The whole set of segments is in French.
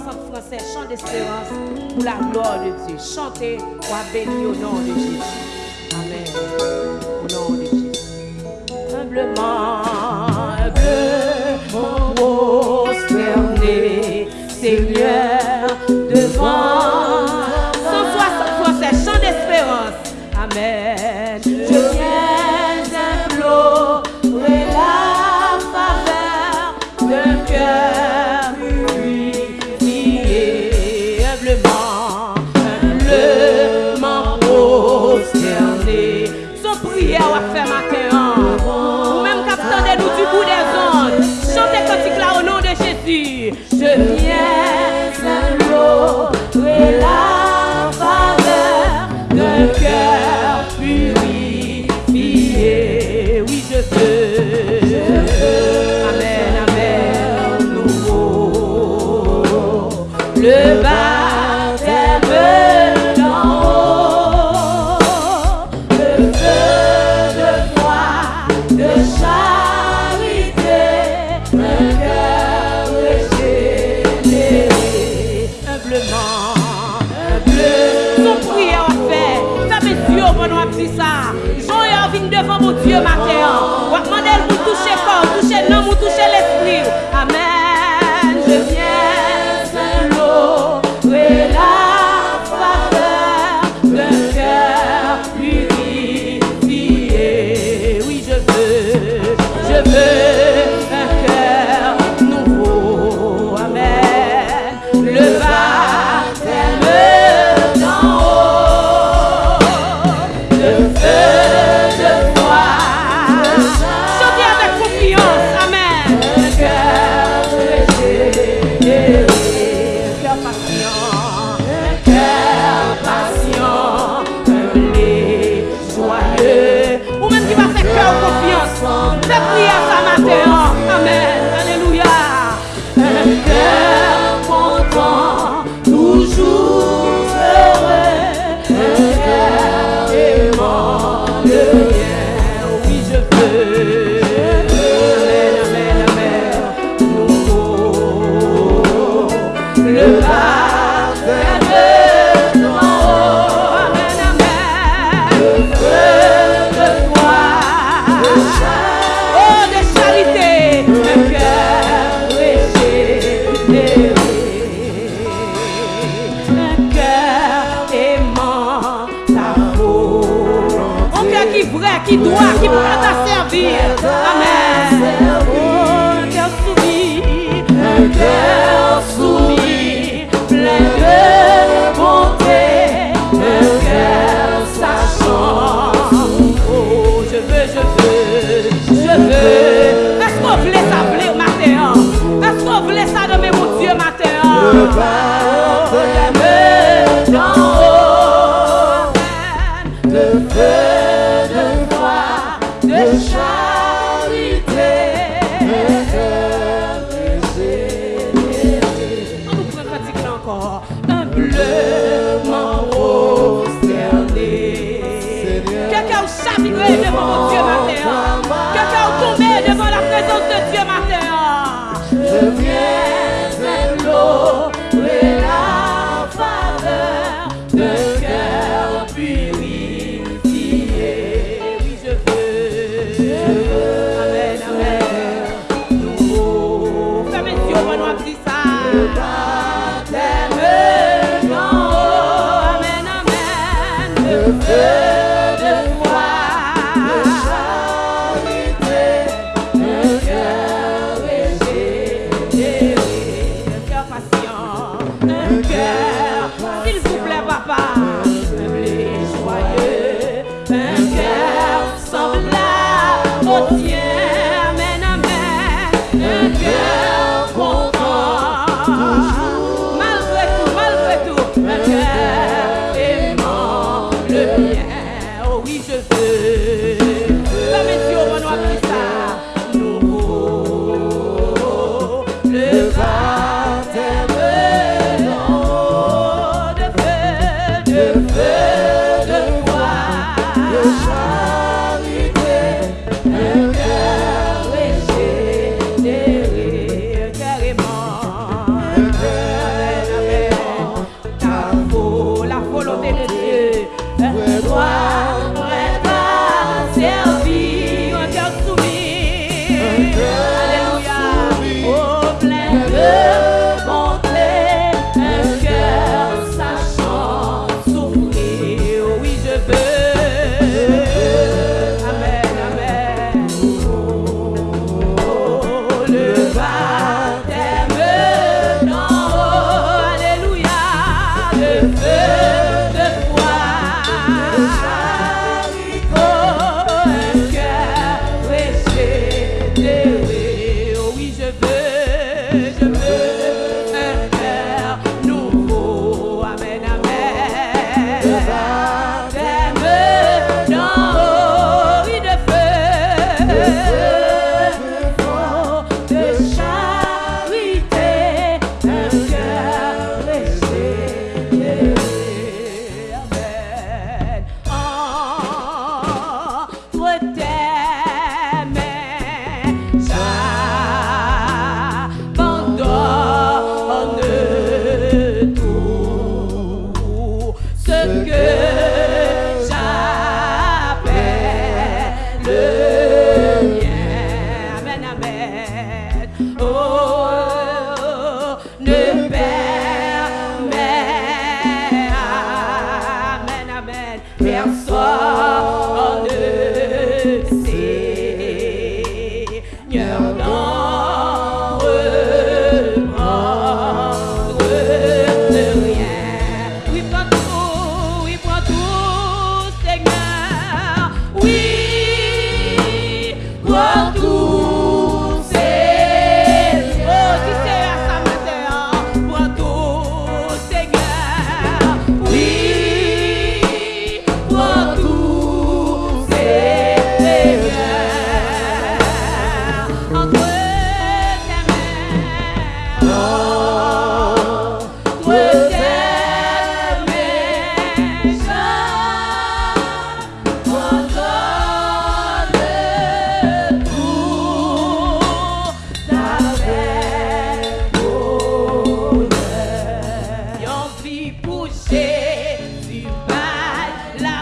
ensemble français, chant d'espérance pour la gloire de Dieu. Chantez ou béni au nom de Jésus. Amen. Au nom de Jésus. Humblement, humblement, prosterné, Seigneur. son priye wap fe. Feme diyo bon wap di sa. Joun yo vin devan moun diyo mater. Wap mandel pou touche kon, touche nan moun, touche l'esprit. Amen. que do never shine. love.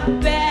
bed.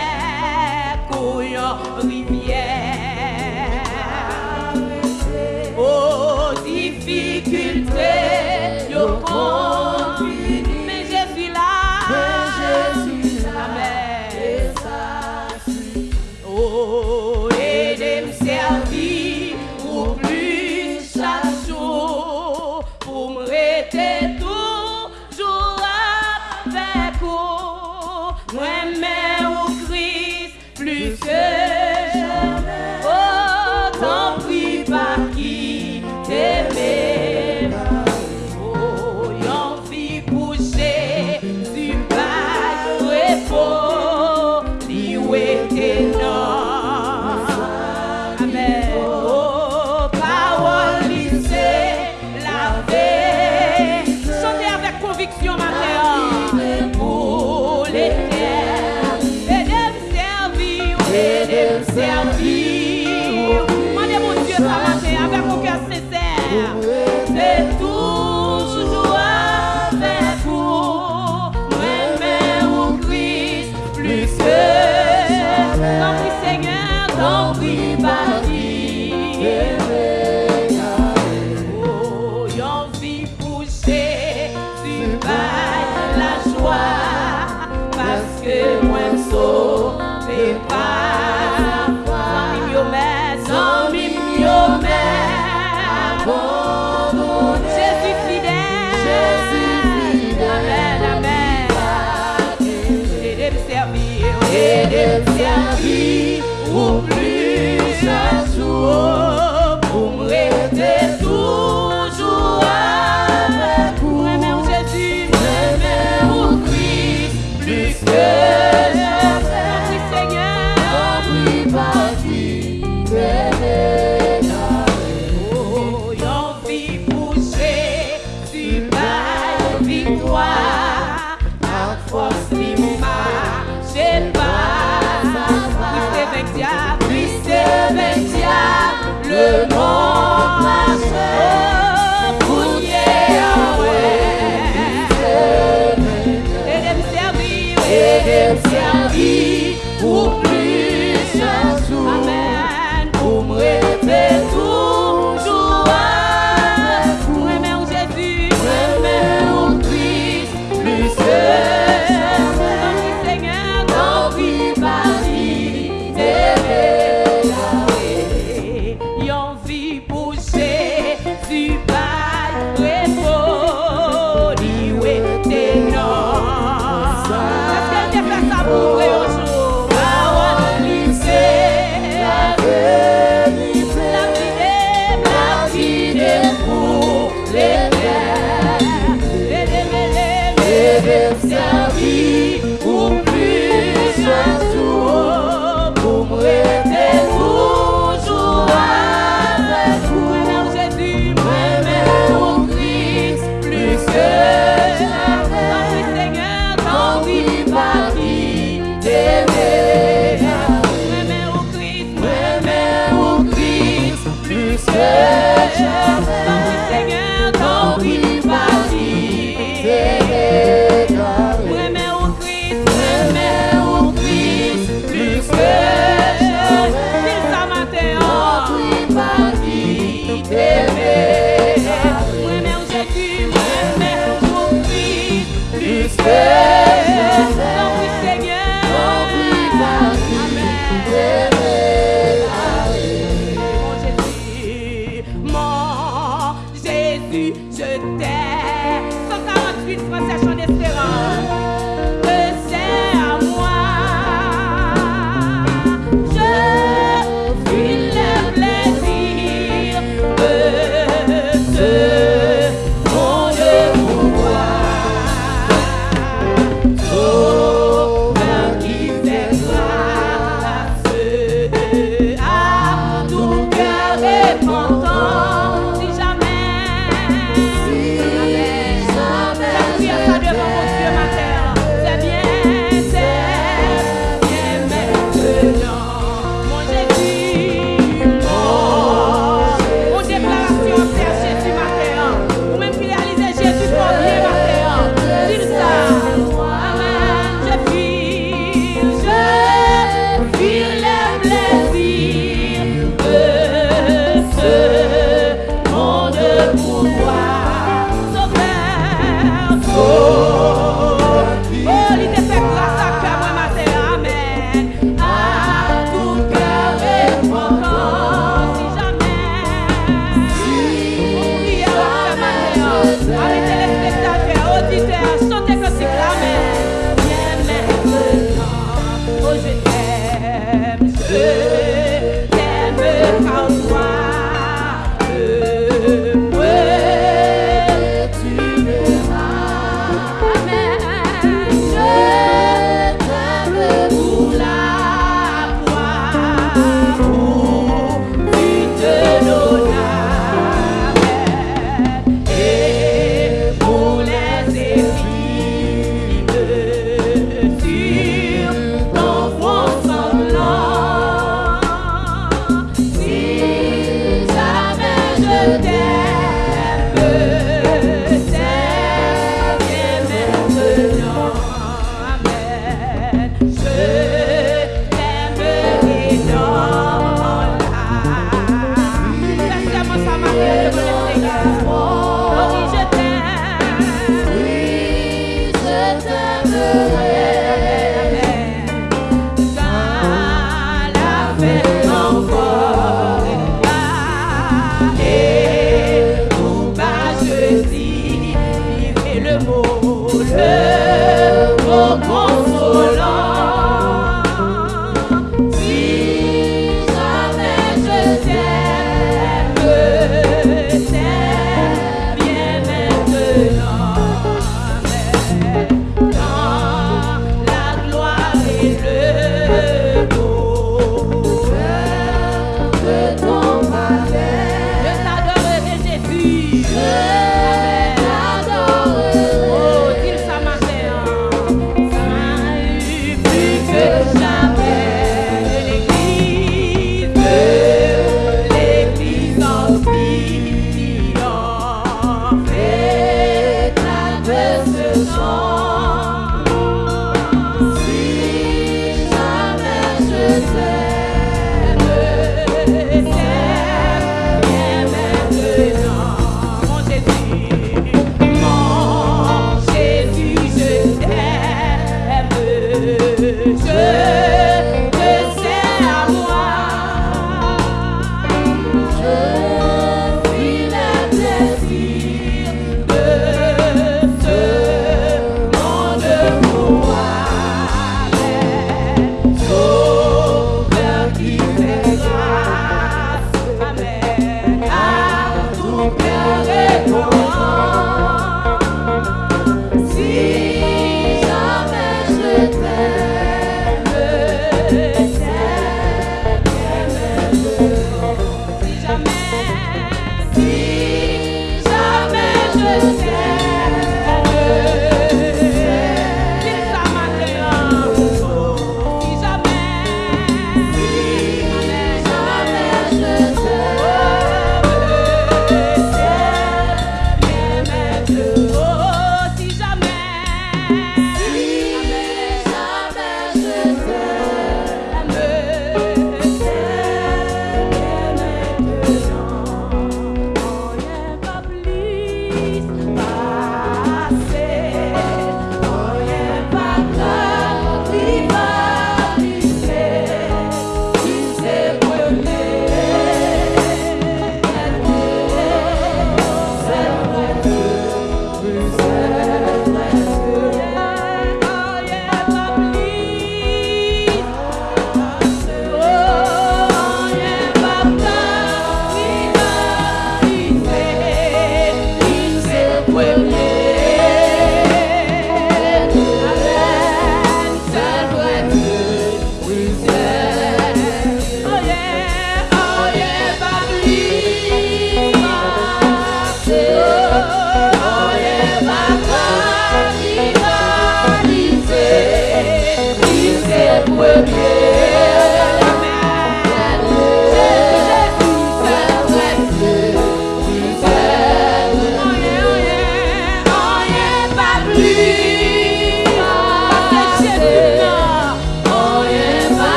Yeah.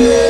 Yeah.